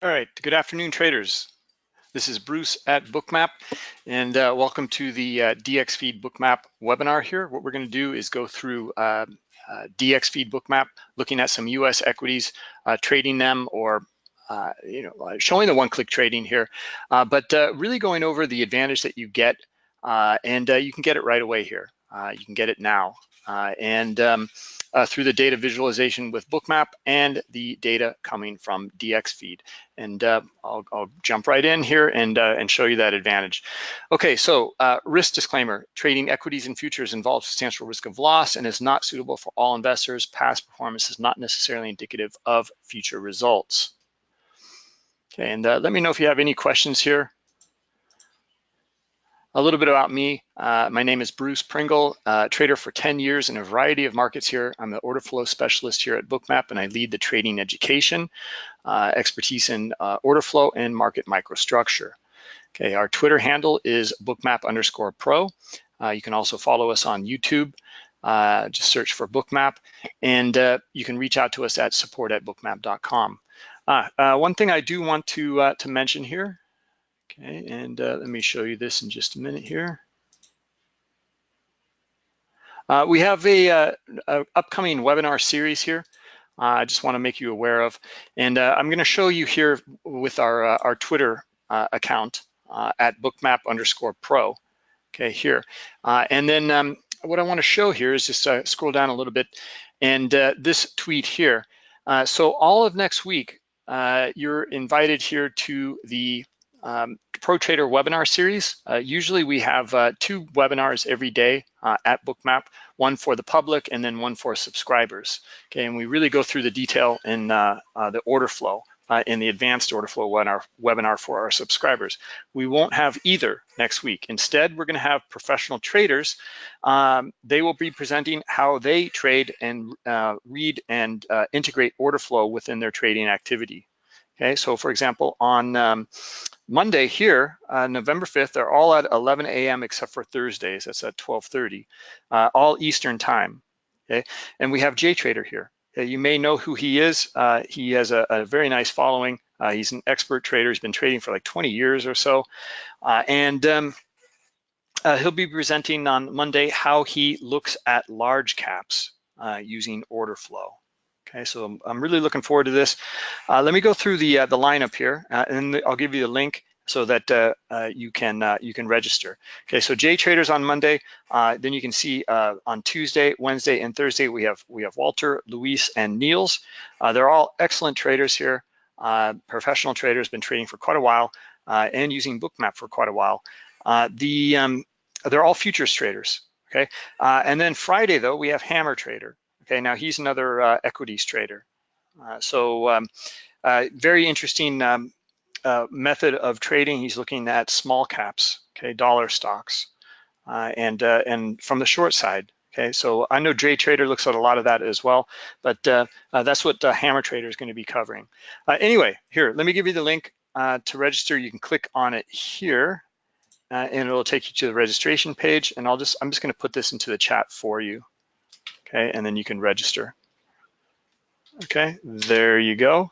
All right, good afternoon, traders. This is Bruce at Bookmap, and uh, welcome to the uh, DXFeed Bookmap webinar here. What we're gonna do is go through uh, uh DXFeed Bookmap, looking at some US equities, uh, trading them, or uh, you know, showing the one-click trading here, but really going over the advantage that you get, and you can get it right away here. you can get it now. and um, uh, through the data visualization with Bookmap and the data coming from DXFeed. And uh, I'll, I'll, jump right in here and, uh, and show you that advantage. Okay, so uh, risk disclaimer, trading equities and futures involves substantial risk of loss and is not suitable for all investors. Past performance is not necessarily indicative of future results. Okay, and uh, let me know if you have any questions here. A little bit about me. Uh, my name is Bruce Pringle, uh, trader for 10 years in a variety of markets here. I'm the order flow specialist here at Bookmap and I lead the trading education, uh, expertise in uh, order flow and market microstructure. Okay, our Twitter handle is bookmap underscore pro. Uh, you can also follow us on YouTube. Uh, just search for Bookmap and you can reach out to us at support at bookmap.com. one thing I do want to, to mention here Okay, and uh, let me show you this in just a minute here. Uh, we have a, uh, a, upcoming webinar series here. Uh, I just want to make you aware of, and uh, I'm going to show you here with our uh, our Twitter account at bookmap underscore pro. Okay, here, and then um, what I want to show here is just scroll down a little bit, and this tweet here. so all of next week, you're invited here to the um, Pro Trader webinar series. Uh, usually we have uh, two webinars every day uh, at Bookmap, one for the public and then one for subscribers. Okay, and we really go through the detail in uh, uh, the order flow uh, in the advanced order flow webinar, webinar for our subscribers. We won't have either next week. Instead, we're gonna have professional traders. Um, they will be presenting how they trade and read and integrate order flow within their trading activity. Okay, so for example, on um, Monday here, uh, November 5th, they're all at 11 a.m. except for Thursdays, that's at 12.30, uh, all Eastern time, okay? And we have JTrader here. Okay? You may know who he is. Uh, he has a, a, very nice following. Uh, he's an expert trader. He's been trading for like 20 years or so. Uh, and um, uh, he'll be presenting on Monday how he looks at large caps using order flow. Okay, so I'm, really looking forward to this. Uh, let me go through the uh, the lineup here, uh, and I'll give you the link so that uh, uh, you can uh, you can register. Okay, so J Traders on Monday. then you can see on Tuesday, Wednesday, and Thursday we have we have Walter, Luis, and Niels. they're all excellent traders here. professional traders, been trading for quite a while and using Bookmap for quite a while. the um, they're all futures traders. Okay, and then Friday though we have Hammer Trader. Okay, now he's another uh, equities trader. Uh, so um, uh, very interesting um, uh, method of trading. He's looking at small caps, okay, dollar stocks, uh, and uh, and from the short side. Okay, so I know Dre Trader looks at a lot of that as well, but that's what Hammer Trader is going to be covering. anyway, here, let me give you the link to register. You can click on it here. and it'll take you to the registration page and I'll just I'm just going to put this into the chat for you okay? And then you can register. Okay, there you go.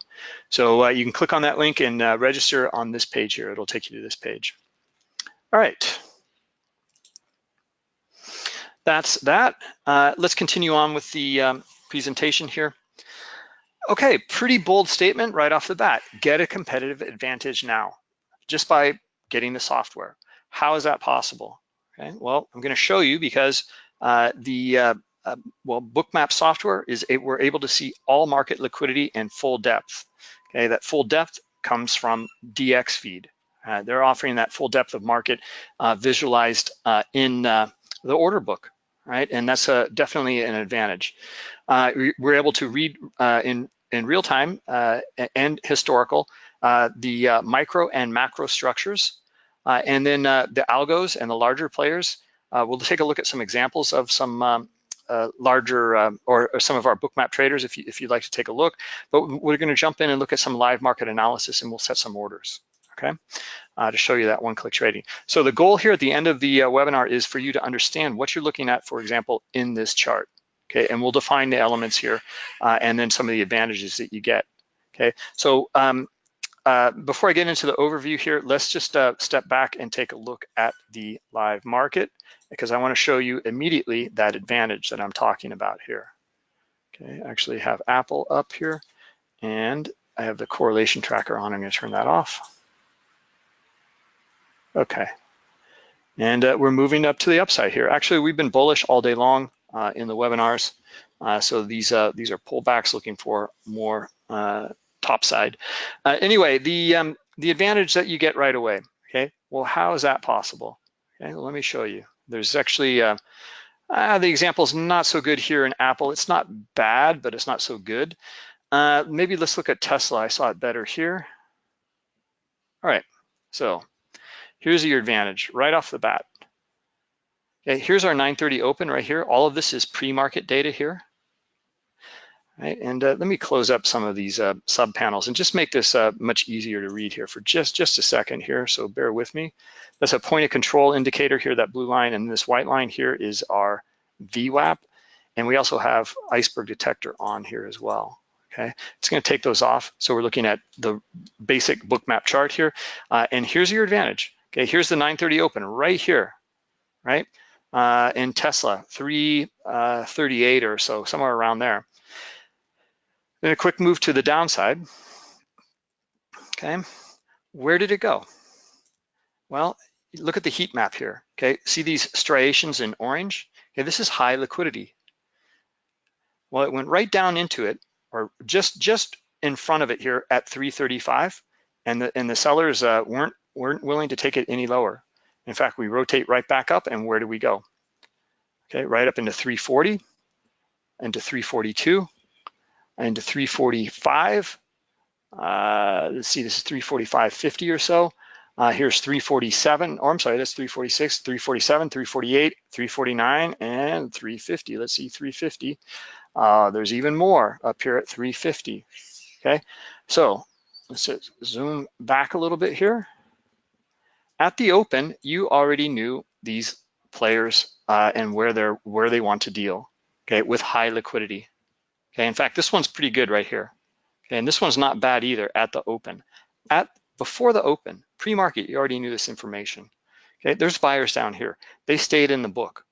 So uh, you can click on that link and uh, register on this page here. It'll take you to this page. All right. That's that. Uh, let's continue on with the um, presentation here. Okay, pretty bold statement right off the bat. Get a competitive advantage now, just by getting the software. How is that possible? Okay, well, I'm gonna show you because uh, the uh, uh, well, Bookmap software is a, we're able to see all market liquidity and full depth. Okay, that full depth comes from DXFeed. Uh, they're offering that full depth of market uh, visualized uh, in uh, the order book, right? And that's definitely an advantage. Uh, we're able to read in in real time and historical the micro and macro structures, and then the algos and the larger players. we'll take a look at some examples of some um, uh, larger um, or, or, some of our bookmap traders if, you, if you'd like to take a look. But we're going to jump in and look at some live market analysis and we'll set some orders, okay, uh, to show you that one-click trading. So the goal here at the end of the uh, webinar is for you to understand what you're looking at, for example, in this chart, okay, and we'll define the elements here uh, and then some of the advantages that you get, okay. So um, uh, before I get into the overview here, let's just uh, step back and take a look at the live market because I want to show you immediately that advantage that I'm talking about here. Okay, I actually have Apple up here and I have the correlation tracker on. I'm going to turn that off. Okay, and uh, we're moving up to the upside here. Actually, we've been bullish all day long uh, in the webinars. Uh, so these uh, these are pullbacks looking for more top side. Uh, anyway, the um, the advantage that you get right away. Okay, well, how is that possible? Okay, let me show you. There's actually uh, the example is not so good here in Apple. It's not bad, but it's not so good. maybe let's look at Tesla. I saw it better here. All right, so here's your advantage right off the bat. Okay, here's our 930 open right here. All of this is pre-market data here. Right, and uh, let me close up some of these uh, sub panels and just make this uh, much easier to read here for just, just a second here, so bear with me. That's a point of control indicator here, that blue line, and this white line here is our VWAP, and we also have iceberg detector on here as well, okay? It's gonna take those off, so we're looking at the basic Bookmap chart here, uh, and here's your advantage, okay? Here's the 930 open right here, right? uh, in Tesla, 338 uh, or so, somewhere around there. Then a quick move to the downside. Okay, where did it go? Well, look at the heat map here. Okay, see these striations in orange? Okay, this is high liquidity. Well, it went right down into it, or just just in front of it here at 335, and the and the sellers uh, weren't weren't willing to take it any lower. In fact, we rotate right back up and where do we go? Okay, right up into 340, into 342, into 345. Uh, let's see, this is 345.50 or so. Uh, here's 347, or I'm sorry, that's 346, 347, 348, 349, and 350. Let's see, 350. Uh, there's even more up here at 350, okay? So let's zoom back a little bit here. At the open, you already knew these players uh, and where they're where they want to deal, okay, with high liquidity. Okay, in fact, this one's pretty good right here. Okay, and this one's not bad either at the open. At before the open, pre-market, you already knew this information. Okay, there's buyers down here. They stayed in the book.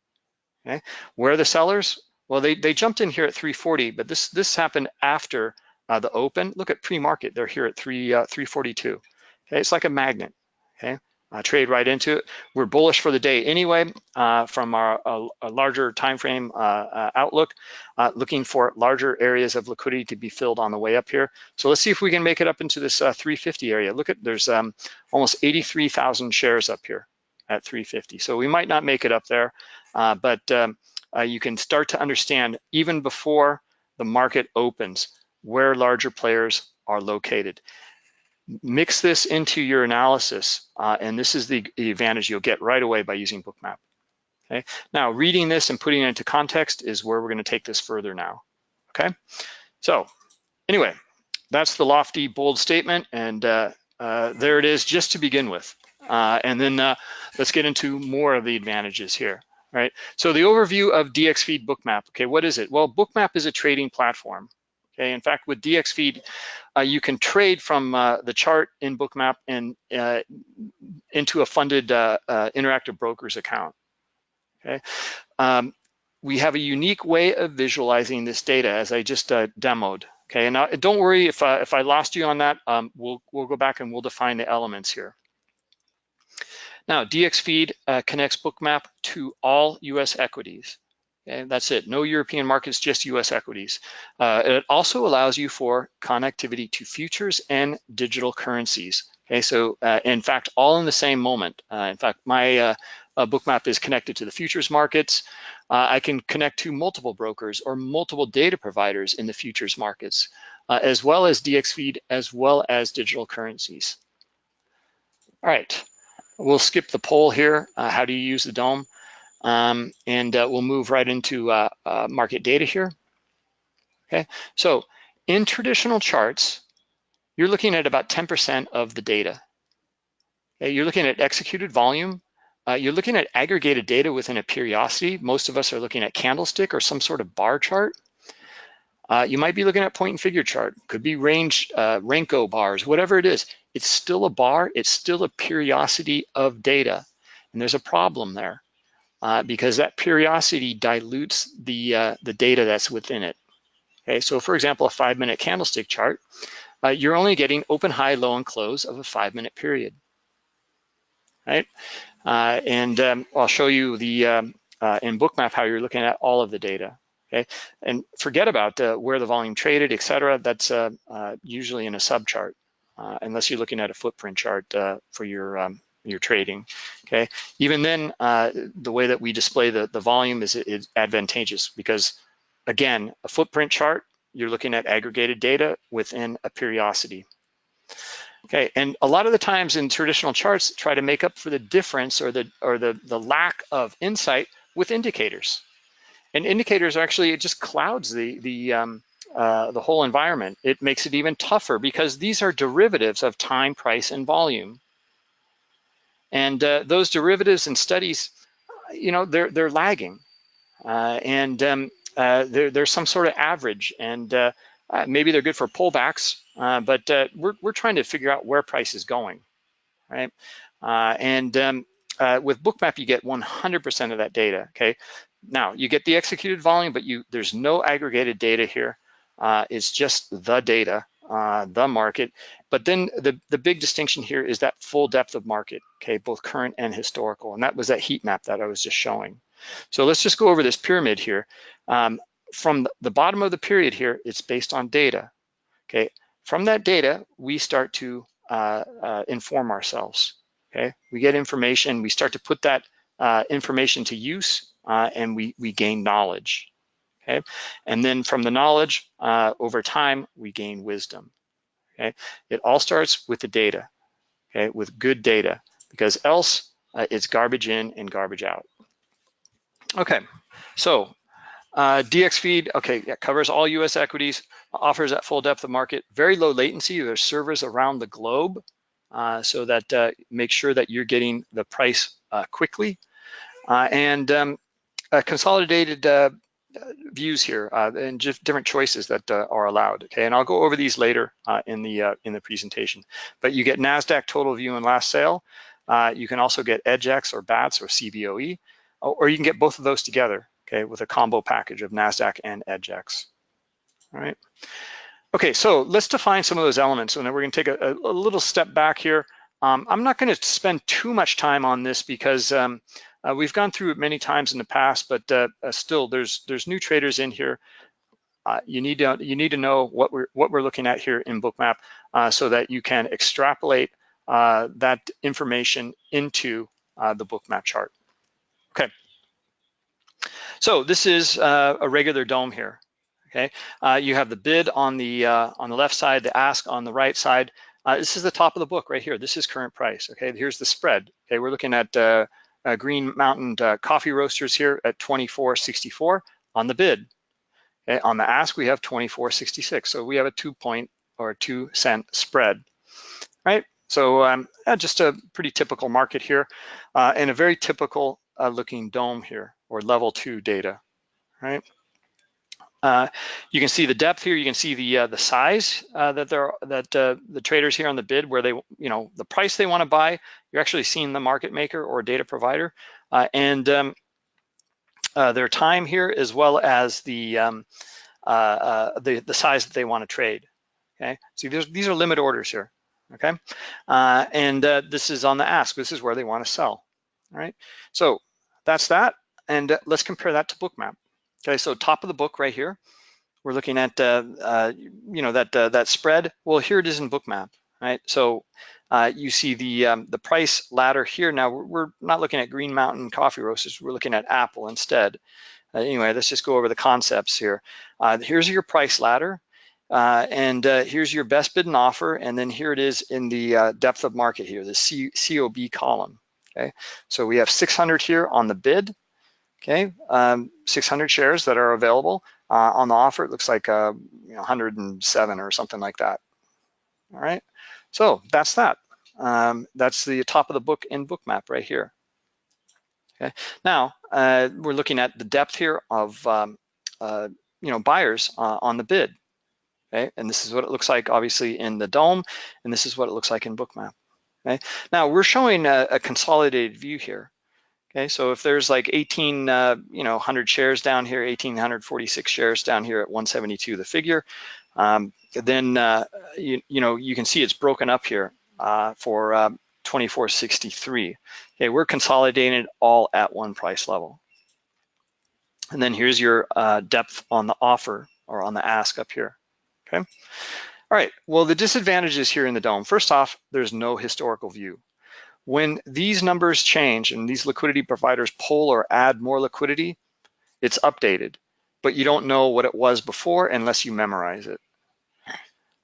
Okay, where are the sellers? Well, they they jumped in here at 340, but this this happened after uh, the open. Look at pre-market; they're here at three uh, 342. Okay, it's like a magnet. Okay, uh, trade right into it. We're bullish for the day anyway uh, from our a, a larger time frame uh, uh outlook, uh, looking for larger areas of liquidity to be filled on the way up here. So let's see if we can make it up into this uh, 350 area. Look at there's um, almost 83,000 shares up here at 350. So we might not make it up there, but um, you can start to understand even before the market opens where larger players are located mix this into your analysis, uh, and this is the, the, advantage you'll get right away by using Bookmap. Okay, now reading this and putting it into context is where we're gonna take this further now, okay? So anyway, that's the lofty, bold statement, and uh, uh, there it is just to begin with. Uh, and then uh, let's get into more of the advantages here, right? So the overview of DXFeed Bookmap, okay, what is it? Well, Bookmap is a trading platform, Okay, in fact, with DXFeed, uh, you can trade from uh, the chart in Bookmap and uh, into a funded uh, uh, interactive brokers account. Okay, um, we have a unique way of visualizing this data, as I just uh, demoed. Okay, and don't worry if if I lost you on that. Um, we'll we'll go back and we'll define the elements here. Now, DXFeed connects Bookmap to all U.S. equities. Okay, that's it. No European markets, just US equities. Uh, it also allows you for connectivity to futures and digital currencies. Okay, so uh, in fact, all in the same moment. Uh, in fact, my uh, uh, bookmap is connected to the futures markets. Uh, I can connect to multiple brokers or multiple data providers in the futures markets, as well as DXFeed, as well as digital currencies. All right, we'll skip the poll here. how do you use the DOM? Um, and uh, we'll move right into uh, uh, market data here. Okay, so in traditional charts, you're looking at about 10% of the data. Okay? You're looking at executed volume. Uh, you're looking at aggregated data within a periodicity. Most of us are looking at candlestick or some sort of bar chart. Uh, you might be looking at point and figure chart, could be range, uh, Renko bars, whatever it is. It's still a bar, it's still a periodicity of data. And there's a problem there uh, because that periodicity dilutes the, uh, the data that's within it. Okay, so for example, a five minute candlestick chart, uh, you're only getting open, high, low, and close of a five minute period, right? Uh, and um, I'll show you the um, uh, in Bookmap how you're looking at all of the data, okay? And forget about where the volume traded, et cetera. That's usually in a subchart, unless you're looking at a footprint chart for your um, your trading, okay? Even then, the way that we display the, the volume is, is advantageous because Again, a footprint chart, you're looking at aggregated data within a periodicity. Okay, and a lot of the times in traditional charts try to make up for the difference or the or the, the lack of insight with indicators. And indicators actually, it just clouds the, the, um, uh, the whole environment. It makes it even tougher because these are derivatives of time, price, and volume. And uh, those derivatives and studies, you know, they're, they're lagging. Uh, and um, uh, there's some sort of average and uh, uh, maybe they're good for pullbacks, uh, but uh, we're, we're trying to figure out where price is going, right? and um, with Bookmap, you get 100% of that data, okay? Now, you get the executed volume, but you there's no aggregated data here. it's just the data, the market. But then the, the big distinction here is that full depth of market, okay, both current and historical. And that was that heat map that I was just showing. So let's just go over this pyramid here. Um, from the bottom of the period here, it's based on data, okay? From that data, we start to uh, uh, inform ourselves, okay? We get information, we start to put that uh, information to use, uh, and we, we gain knowledge, okay? And then from the knowledge, uh, over time, we gain wisdom, okay? It all starts with the data, okay? With good data, because else uh, it's garbage in and garbage out. Okay, so uh, DXFeed, okay, yeah, covers all US equities, offers that full depth of market, very low latency. There's servers around the globe uh, so that uh, make sure that you're getting the price uh, quickly. Uh, and um, consolidated uh, views here uh, and just different choices that uh, are allowed. Okay, and I'll go over these later uh, in the in the presentation. But you get NASDAQ total view and last sale. you can also get EDGX or BATS or CBOE or you can get both of those together, okay, with a combo package of NASDAQ and EDGX, all right? Okay, so let's define some of those elements, and then we're gonna take a, a little step back here. Um, I'm not gonna spend too much time on this because um, uh, we've gone through it many times in the past, but uh, uh, still, there's there's new traders in here. Uh, you need to you need to know what we're what we're looking at here in Bookmap uh, so that you can extrapolate uh, that information into the Bookmap chart. Okay. So this is a regular DOM here. Okay. You have the bid on the on the left side, the ask on the right side. This is the top of the book right here. This is current price. Okay. Here's the spread. Okay. We're looking at uh, Green Mountain uh, Coffee Roasters here at 24.64 on the bid. Okay. On the ask, we have 24.66. So we have a two point or two cent spread. Right. So um, just a pretty typical market here and a very typical uh, looking DOM here or level two data, right? Uh, you can see the depth here. You can see the uh, the size uh, that they're that uh, the traders here on the bid, where they you know the price they want to buy. You're actually seeing the market maker or data provider, uh, and um, their time here as well as the um, the the size that they want to trade. Okay, so these are limit orders here. Okay, and this is on the ask. This is where they want to sell. All right, so that's that. And let's compare that to Bookmap. Okay, so top of the book right here, we're looking at, uh, uh, you know, that uh, that spread. Well, here it is in Bookmap, right? So uh, you see the um, the price ladder here. Now we're, not looking at Green Mountain Coffee Roasters. We're looking at Apple instead. Uh, anyway, let's just go over the concepts here. here's your price ladder. and here's your best bid and offer, and then here it is in the depth of market here, the COB column okay? So we have 600 here on the bid, okay? Um, 600 shares that are available. Uh, on the offer, it looks like uh, you know, 107 or something like that, all right? So that's that. Um, that's the top of the book in Bookmap right here. Okay. Now, uh, we're looking at the depth here of um, uh, you know, buyers uh, on the bid. Okay, and this is what it looks like obviously in the DOM, and this is what it looks like in Bookmap. Okay, now we're showing a, a consolidated view here. Okay, so if there's like 18, uh, you know, 100 shares down here, 1,846 shares down here at 172, the figure, um, then uh, you, you, know you can see it's broken up here uh, for uh, 2463. Okay, we're consolidating all at one price level. And then here's your uh, depth on the offer or on the ask up here. Okay. All right. Well, the disadvantages here in the DOM. First off, there's no historical view. When these numbers change and these liquidity providers pull or add more liquidity, it's updated, but you don't know what it was before unless you memorize it.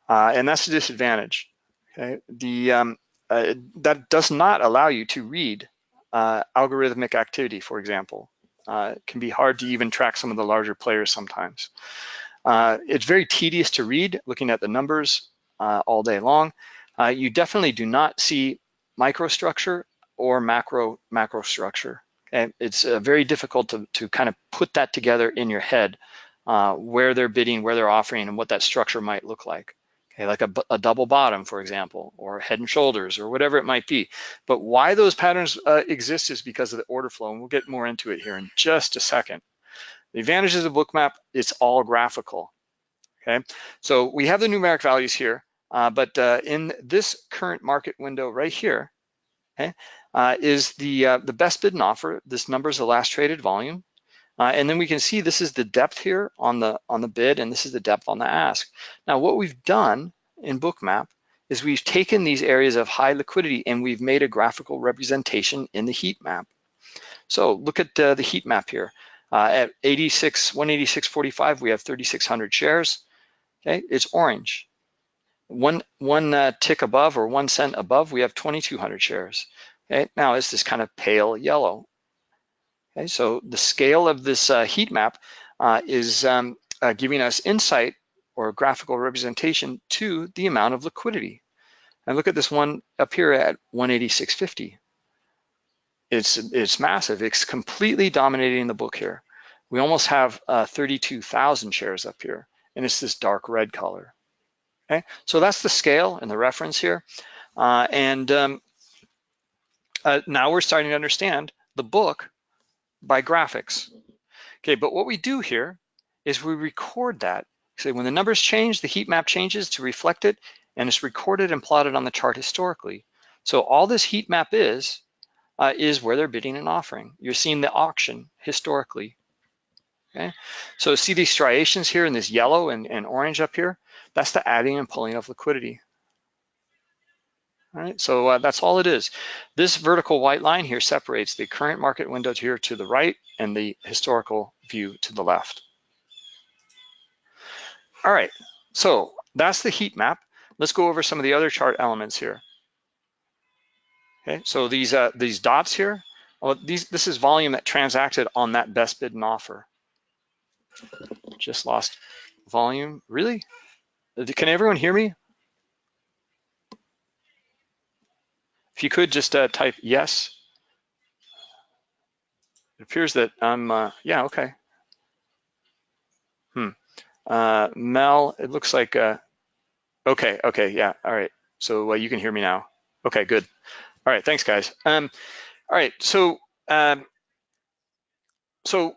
Uh, and that's a disadvantage. Okay, the um, uh, that does not allow you to read uh, algorithmic activity, for example. Uh, it can be hard to even track some of the larger players sometimes. Uh, it's very tedious to read, looking at the numbers uh, all day long. you definitely do not see microstructure or macro macro structure. Okay? It's uh, very difficult to, to kind of put that together in your head, uh, where they're bidding, where they're offering, and what that structure might look like. Okay, like a, a, double bottom, for example, or head and shoulders, or whatever it might be. But why those patterns uh, exist is because of the order flow, and we'll get more into it here in just a second. The advantages of Bookmap, it's all graphical. Okay, so we have the numeric values here. Uh, but uh, in this current market window right here, okay, uh, is the uh, the best bid and offer. This number is the last traded volume. Uh, and then we can see this is the depth here on the on the bid and this is the depth on the ask. Now what we've done in Bookmap is we've taken these areas of high liquidity and we've made a graphical representation in the heat map. So look at the heat map here. at 86, 186.45, we have 3,600 shares. Okay, it's orange. One, one uh, tick above or one cent above, we have 2,200 shares. Okay, now it's this kind of pale yellow. Okay, so the scale of this uh, heat map uh, is um, uh, giving us insight or graphical representation to the amount of liquidity. And look at this one up here at 186.50. It's, it's massive. It's completely dominating the book here. We almost have uh, 32,000 shares up here, and it's this dark red color. Okay, so that's the scale and the reference here. Uh, and um, uh, now we're starting to understand the book by graphics. Okay, but what we do here is we record that. So when the numbers change, the heat map changes to reflect it, and it's recorded and plotted on the chart historically. So all this heat map is, uh, is where they're bidding and offering. You're seeing the auction historically. Okay, so see these striations here in this yellow and, and orange up here? That's the adding and pulling of liquidity. All right, so uh, that's all it is. This vertical white line here separates the current market window here to the right and the historical view to the left. All right, so that's the heat map. Let's go over some of the other chart elements here. Okay, so these uh, these dots here, well, these this is volume that transacted on that best bid and offer. Just lost volume, really? Can everyone hear me? If you could just uh, type yes. It appears that I'm, uh, yeah, okay. Hmm. Uh, Mel, it looks like, uh, okay, okay, yeah, all right. So you can hear me now. Okay, good. All right, thanks guys. Um, all right, so um, so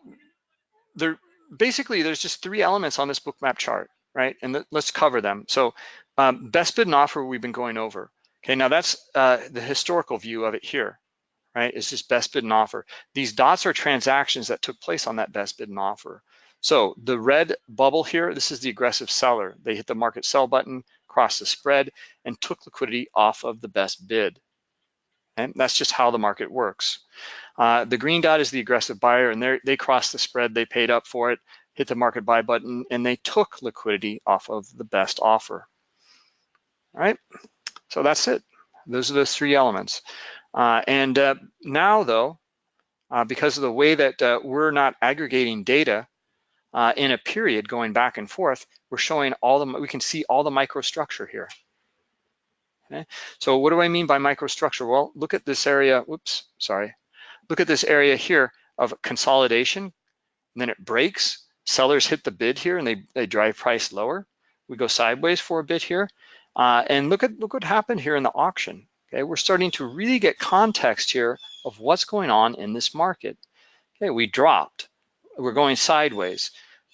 there basically there's just three elements on this Bookmap chart right? And let's cover them. So um, best bid and offer we've been going over. Okay, now that's uh, the historical view of it here, right? It's just best bid and offer. These dots are transactions that took place on that best bid and offer. So the red bubble here, this is the aggressive seller. They hit the market sell button, crossed the spread, and took liquidity off of the best bid. And that's just how the market works. Uh, the green dot is the aggressive buyer, and they crossed the spread, they paid up for it, hit the market buy button, and they took liquidity off of the best offer. All right, so that's it. Those are the three elements. Uh, and uh, now though, uh, because of the way that uh, we're not aggregating data uh, in a period going back and forth, we're showing all the, we can see all the microstructure here. Okay, so what do I mean by microstructure? Well, look at this area, whoops, sorry. Look at this area here of consolidation, and then it breaks, sellers hit the bid here and they, they drive price lower. We go sideways for a bit here. Uh, and look at look what happened here in the auction. Okay, we're starting to really get context here of what's going on in this market. Okay, we dropped. We're going sideways.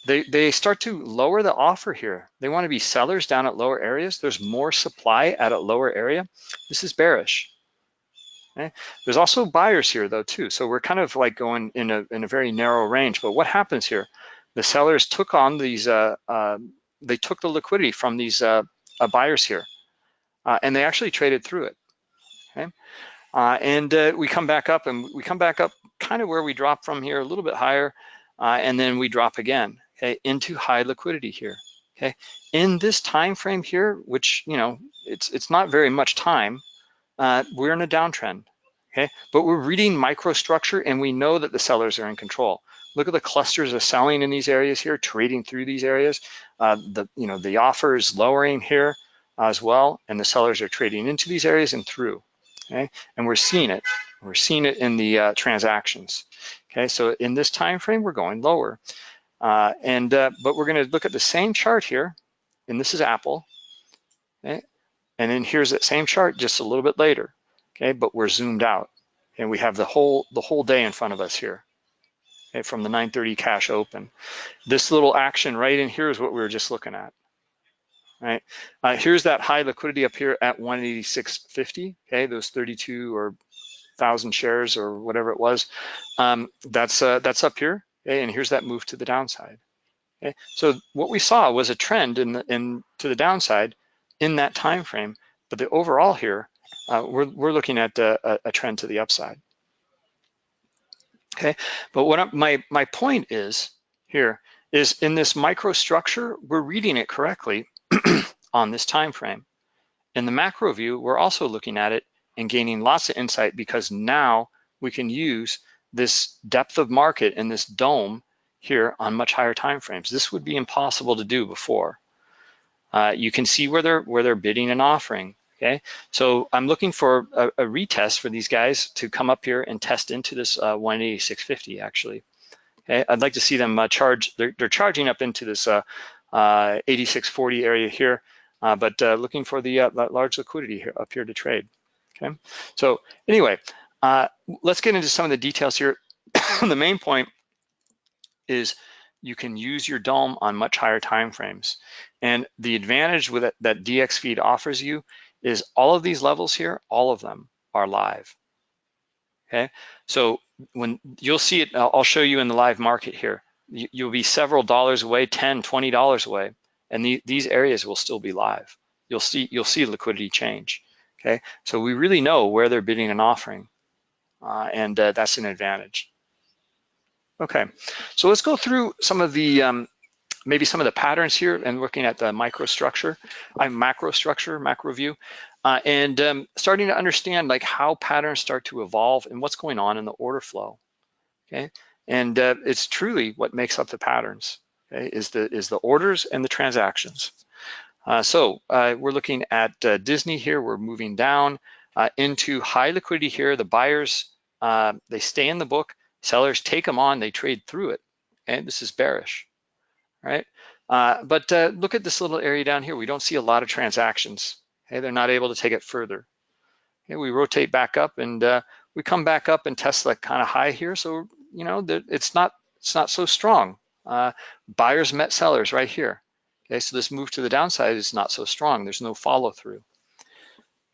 They, they start to lower the offer here. They want to be sellers down at lower areas. There's more supply at a lower area. This is bearish. Okay? There's also buyers here though too. So we're kind of like going in a, in a very narrow range. But what happens here? The sellers took on these, uh, uh, they took the liquidity from these uh, uh buyers here uh, and they actually traded through it. Okay. And we come back up and we come back up kind of where we dropped from here, a little bit higher, and then we drop again okay, into high liquidity here. Okay, in this time frame here, which you know it's it's not very much time, we're in a downtrend. Okay, but we're reading microstructure and we know that the sellers are in control. Look at the clusters of selling in these areas here, trading through these areas. Uh, the you know the offer is lowering here as well, and the sellers are trading into these areas and through. Okay, and we're seeing it. We're seeing it in the uh, transactions. Okay, so in this time frame, we're going lower. Uh, and uh, But we're gonna look at the same chart here, and this is Apple, okay? And then here's that same chart just a little bit later, okay? But we're zoomed out, and we have the whole the whole day in front of us here? From the 9:30 cash open. This little action right in here is what we were just looking at, right? Uh, here's that high liquidity up here at 186.50, okay? Those 32 or thousand shares or whatever it was. Um, that's uh, that's up here. Okay, and here's that move to the downside. Okay, so what we saw was a trend in, the, in to the downside in that time frame, but the overall here, uh, we're, we're looking at a, a, trend to the upside. Okay, but what I'm, my, my point is here is in this microstructure, we're reading it correctly on this time frame. In the macro view, we're also looking at it and gaining lots of insight because now we can use this depth of market and this DOM here on much higher time frames. This would be impossible to do before. Uh, you can see where they're where they're bidding and offering. Okay, so I'm looking for a, a retest for these guys to come up here and test into this uh, 186.50 actually. Okay, I'd like to see them uh, charge. They're, they're charging up into this uh, uh 86.40 area here, uh, but uh, looking for the large liquidity here up here to trade. Okay, so anyway, let's get into some of the details here. the main point is you can use your DOM on much higher time frames. And the advantage with it, that DXFeed offers you is all of these levels here, all of them are live. Okay, so when you'll see it, I'll show you in the live market here. You'll be several dollars away, 10, 20 dollars away, and the, these areas will still be live. You'll see you'll see liquidity change. Okay, so we really know where they're bidding and offering uh, and uh, that's an advantage. Okay, so let's go through some of the, um, maybe some of the patterns here and looking at the microstructure, I'm macro structure, macro view, uh, and um, starting to understand like how patterns start to evolve and what's going on in the order flow, okay? And uh, it's truly what makes up the patterns, okay, is the, is the orders and the transactions. Uh, so uh, we're looking at uh, Disney here, we're moving down, uh, into high liquidity here. The buyers, uh, they stay in the book. Sellers take them on, they trade through it. Okay, this is bearish, right? Uh, but uh, look at this little area down here. We don't see a lot of transactions. Okay, they're not able to take it further. Okay, we rotate back up and uh, we come back up and test that kind of high here. So you know that it's not it's not so strong. Uh, buyers met sellers right here. Okay, so this move to the downside is not so strong. There's no follow through.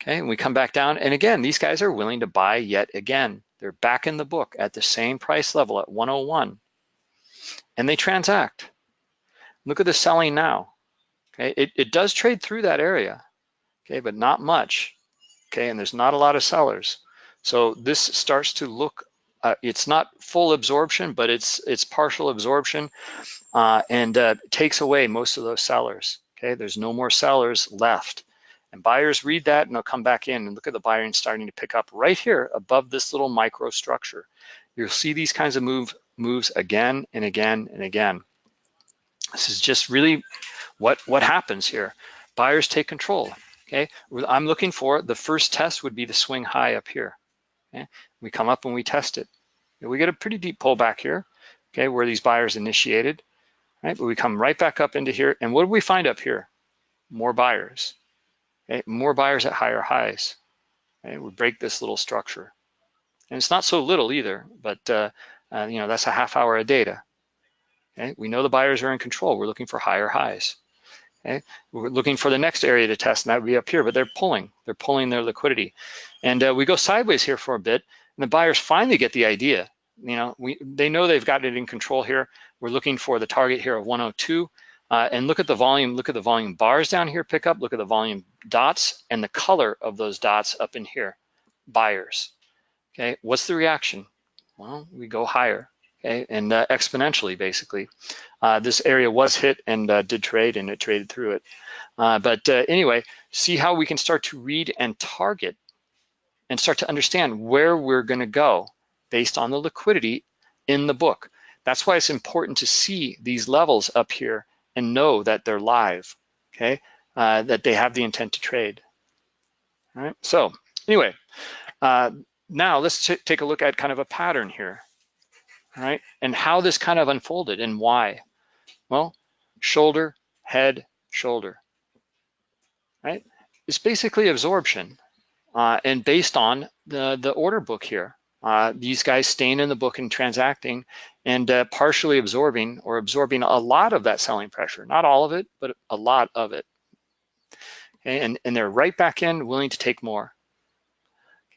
Okay, and we come back down, and again, these guys are willing to buy yet again. They're back in the book at the same price level at 101, and they transact. Look at the selling now. Okay, it, it does trade through that area, okay, but not much. Okay, and there's not a lot of sellers. So this starts to look, uh, it's not full absorption, but it's it's partial absorption uh, and uh, takes away most of those sellers. Okay, there's no more sellers left. And buyers read that and they'll come back in and look at the buying starting to pick up right here above this little micro structure. You'll see these kinds of move, moves again and again and again. This is just really what, what happens here. Buyers take control, okay? I'm looking for, the first test would be the swing high up here. Okay? We come up and we test it. We get a pretty deep pullback here, okay, where these buyers initiated. right? But we come right back up into here, and what do we find up here? More buyers, okay? More buyers at higher highs. Okay? We break this little structure. And it's not so little either, but uh, uh, you know that's a half hour of data. Okay? We know the buyers are in control. We're looking for higher highs. Okay? We're looking for the next area to test, and that would be up here, but they're pulling. They're pulling their liquidity. And uh, we go sideways here for a bit, and the buyers finally get the idea. You know, we they know they've got it in control here. We're looking for the target here of 102. Uh, and look at the volume, look at the volume bars down here, pick up, look at the volume dots and the color of those dots up in here, buyers. Okay, what's the reaction? Well, we go higher, and uh, exponentially basically. Uh, this area was hit and uh, did trade and it traded through it. Uh, but uh, anyway, see how we can start to read and target and start to understand where we're gonna go based on the liquidity in the book. That's why it's important to see these levels up here and know that they're live, okay? Uh, that they have the intent to trade. All right, so anyway, now let's take a look at kind of a pattern here, right? And how this kind of unfolded and why. Well, shoulder, head, shoulder, right? It's basically absorption uh, and based on the, the order book here. Uh, these guys staying in the book and transacting and uh, partially absorbing or absorbing a lot of that selling pressure, not all of it, but a lot of it. Okay, and, and they're right back in willing to take more.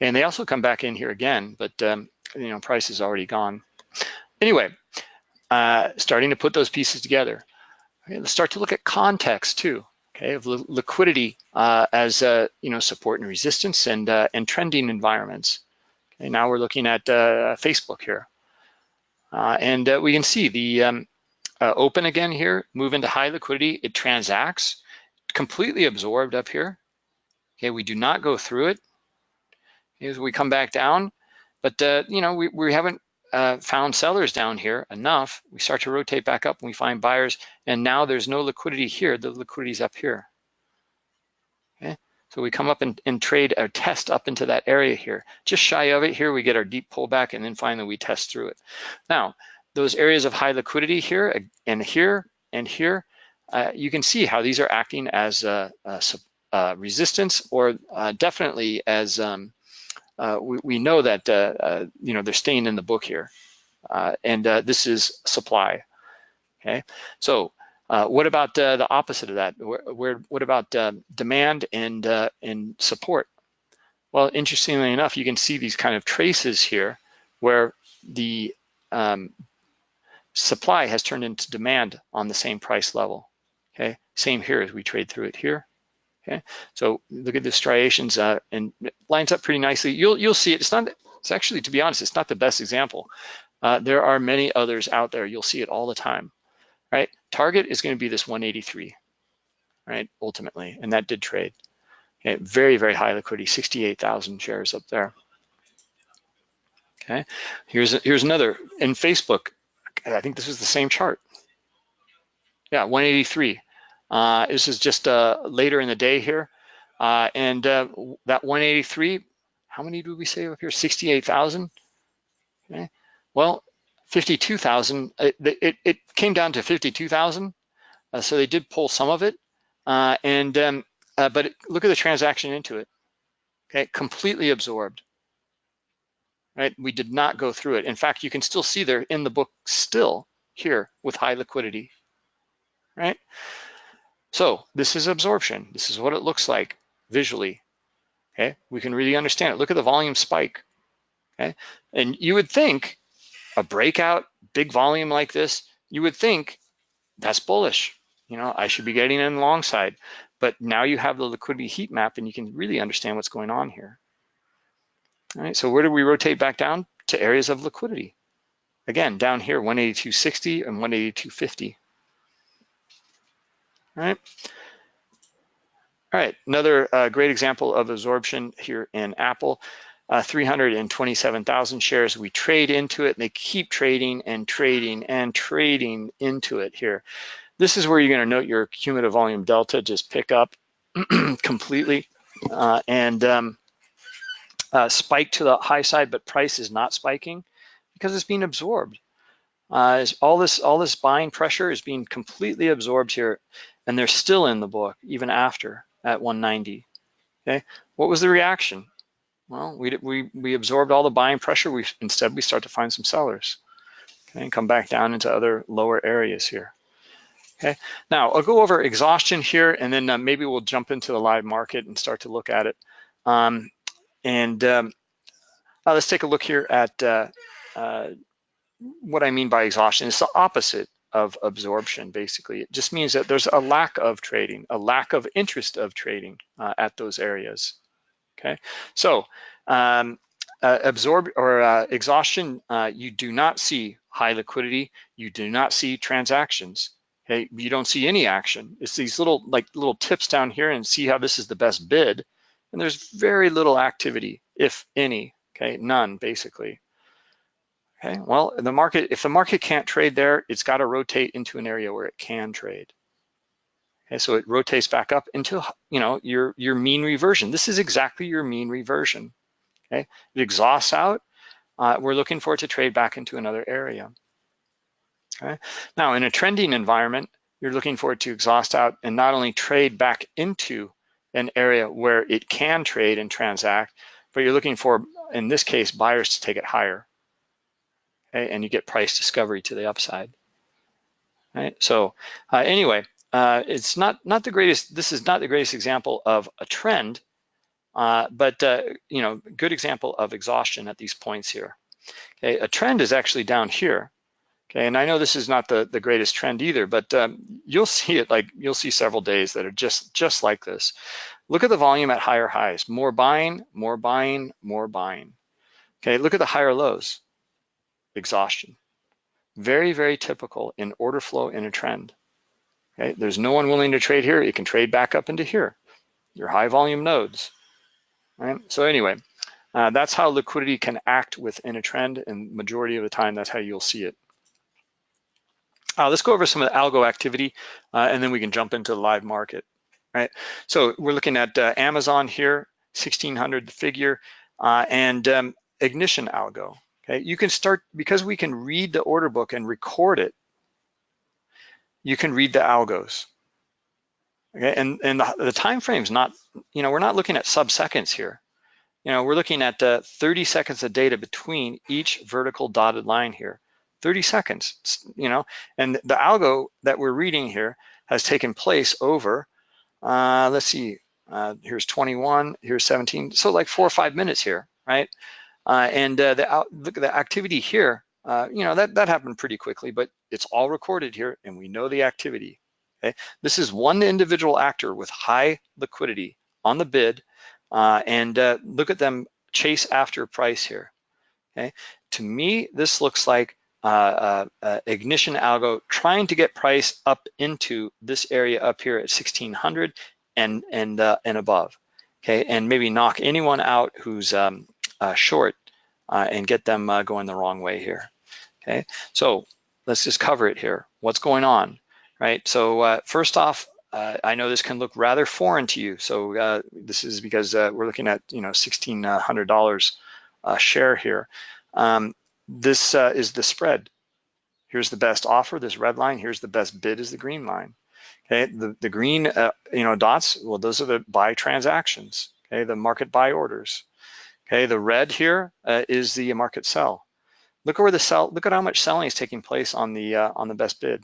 And they also come back in here again, but um, you know, price is already gone. Anyway, uh, starting to put those pieces together. Okay, let's start to look at context too. Okay, of li liquidity uh, as uh, you know support and resistance and uh, and trending environments. Okay, now we're looking at uh, Facebook here. Uh, and we can see the um, open again here, move into high liquidity, it transacts, completely absorbed up here. Okay, we do not go through it. As we come back down, but uh, you know, we, we haven't uh, found sellers down here enough. We start to rotate back up and we find buyers, and now there's no liquidity here, the liquidity's up here. Okay, so we come up and, and trade or test up into that area here. Just shy of it here, we get our deep pullback and then finally we test through it. Now, those areas of high liquidity here and here and here, uh, you can see how these are acting as a, a, a resistance or uh, definitely as, um, uh, we, we, know that, uh, uh, you know, they're staying in the book here. Uh, and this is supply, okay? So uh, what about uh, the opposite of that? Where, where what about uh, demand and uh, and support? Well, interestingly enough, you can see these kind of traces here where the um, supply has turned into demand on the same price level. Okay, same here as we trade through it here. Okay, so look at the striations uh, and it lines up pretty nicely. You'll you'll see it. It's not. It's actually, to be honest, it's not the best example. Uh, there are many others out there. You'll see it all the time right? Target is going to be this 183, right? Ultimately, and that did trade. Okay, very, very high liquidity, 68,000 shares up there. Okay, here's here's another in Facebook. I think this is the same chart. Yeah, 183. Uh, this is just uh, later in the day here, uh, and uh, that 183. How many do we say up here? 68,000. Okay. Well, 52,000, it, it, it, came down to 52,000. Uh, so they did pull some of it. Uh, and um, uh, But look at the transaction into it. Okay, completely absorbed. Right, we did not go through it. In fact, you can still see there in the book still here with high liquidity, right? So this is absorption. This is what it looks like visually. Okay, we can really understand it. Look at the volume spike. Okay, and you would think a breakout, big volume like this, you would think that's bullish. You know, I should be getting in long side. But now you have the liquidity heat map and you can really understand what's going on here. All right, so where do we rotate back down? To areas of liquidity. Again, down here, 182.60 and 182.50. All right. All right, another uh, great example of absorption here in Apple uh, 327,000 shares. We trade into it and they keep trading and trading and trading into it here. This is where you're gonna note your cumulative volume delta just pick up completely uh, and um, uh, spike to the high side, but price is not spiking because it's being absorbed. uh, all this all this buying pressure is being completely absorbed here, and they're still in the book even after at 190. Okay, what was the reaction? Well, we we we absorbed all the buying pressure. We instead we start to find some sellers. Okay, and come back down into other lower areas here. Okay, now I'll go over exhaustion here, and then uh, maybe we'll jump into the live market and start to look at it. Um, and um, uh, let's take a look here at uh, uh, what I mean by exhaustion. It's the opposite of absorption, basically. It just means that there's a lack of trading, a lack of interest of trading uh, at those areas. Okay, so um, uh, absorb or uh, exhaustion, you do not see high liquidity, you do not see transactions. Okay, you don't see any action. It's these little like little tips down here and see how this is the best bid. And there's very little activity, if any, okay, none basically. Okay, well, the market, if the market can't trade there, it's got to rotate into an area where it can trade. Okay, so it rotates back up into, you know, your, your mean reversion. This is exactly your mean reversion. Okay, it exhausts out. Uh, we're looking for it to trade back into another area. Okay. Now, in a trending environment, you're looking for it to exhaust out and not only trade back into an area where it can trade and transact, but you're looking for, in this case, buyers to take it higher. Okay, and you get price discovery to the upside. Right. So uh, anyway, uh, it's not not the greatest. This is not the greatest example of a trend, uh, but uh, you know, good example of exhaustion at these points here. Okay, a trend is actually down here. Okay, and I know this is not the, the greatest trend either, but um, you'll see it like, you'll see several days that are just, just like this. Look at the volume at higher highs, more buying, more buying, more buying. Okay, look at the higher lows, exhaustion. Very, very typical in order flow in a trend. Okay, there's no one willing to trade here. You can trade back up into here, your high volume nodes. Right? So anyway, uh, that's how liquidity can act within a trend and majority of the time, that's how you'll see it. Uh, let's go over some of the algo activity uh, and then we can jump into the live market, right? So we're looking at uh, Amazon here, 1600 the figure, uh, and um, ignition algo, okay? You can start, because we can read the order book and record it, you can read the algos, okay? And, and the, the time frame's not, you know, we're not looking at sub-seconds here. You know, we're looking at uh, 30 seconds of data between each vertical dotted line here. 30 seconds, you know, and the algo that we're reading here has taken place over, uh, let's see, uh, here's 21, here's 17, so like four or five minutes here, right? Uh, and uh, the, look at the activity here, uh, you know, that, that happened pretty quickly, but it's all recorded here and we know the activity, okay? This is one individual actor with high liquidity on the bid uh, and look at them chase after price here, okay? To me, this looks like uh, uh, uh, ignition algo trying to get price up into this area up here at 1600 and and uh, and above okay and maybe knock anyone out who's um, uh, short uh, and get them going the wrong way here okay so let's just cover it here what's going on right so first off I know this can look rather foreign to you so this is because we're looking at you know $1,600 share here um, this uh, is the spread. Here's the best offer, this red line. Here's the best bid is the green line. Okay, the, the green uh, you know dots, well, those are the buy transactions, okay, the market buy orders. Okay, the red here uh, is the market sell. Look where the sell, look at how much selling is taking place on the uh, on the best bid.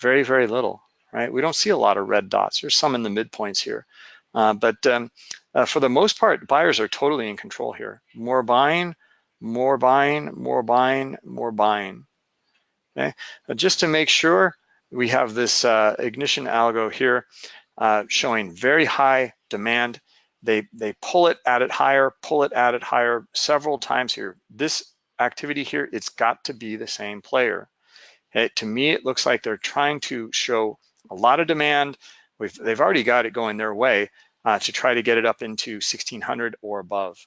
Very, very little, right? We don't see a lot of red dots. There's some in the midpoints here. Uh, but um, uh, for the most part, buyers are totally in control here. More buying, more buying, more buying, more buying. Okay, but just to make sure, we have this uh, ignition algo here uh, showing very high demand. They, they pull it at it higher, pull it at it higher several times here. This activity here, it's got to be the same player. Okay, to me, it looks like they're trying to show a lot of demand. We've, they've already got it going their way uh, to try to get it up into 1600 or above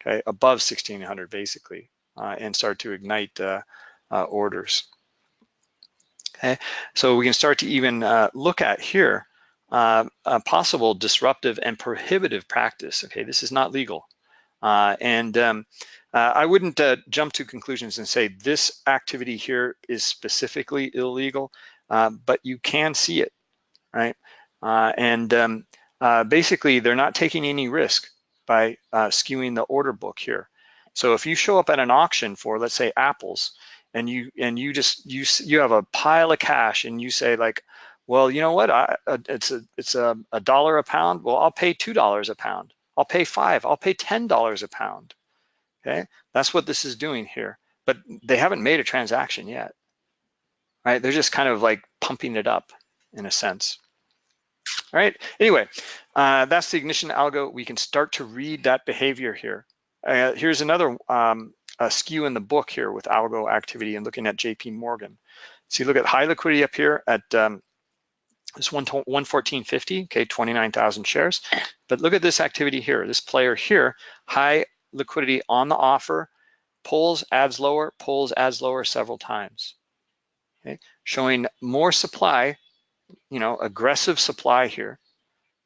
okay, above 1600 basically, uh, and start to ignite uh, uh, orders. Okay, so we can start to even uh, look at here uh, a possible disruptive and prohibitive practice. Okay, this is not legal. Uh, and um, uh, I wouldn't uh, jump to conclusions and say this activity here is specifically illegal, uh, but you can see it, right? Uh, and um, basically, they're not taking any risk by skewing the order book here. So if you show up at an auction for, let's say, apples, and you and you just you you have a pile of cash, and you say like, well, you know what? I, it's a it's a, a dollar a pound. Well, I'll pay two dollars a pound. I'll pay five. I'll pay ten dollars a pound okay? That's what this is doing here, but they haven't made a transaction yet, right? They're just kind of like pumping it up in a sense. All right, anyway, uh, that's the ignition algo. We can start to read that behavior here. Uh, here's another um, skew in the book here with algo activity and looking at JP Morgan. So you look at high liquidity up here at um, this 114.50, okay, 29,000 shares. But look at this activity here, this player here, high liquidity on the offer, pulls, adds lower, pulls, adds lower several times. Okay, showing more supply, you know, aggressive supply here,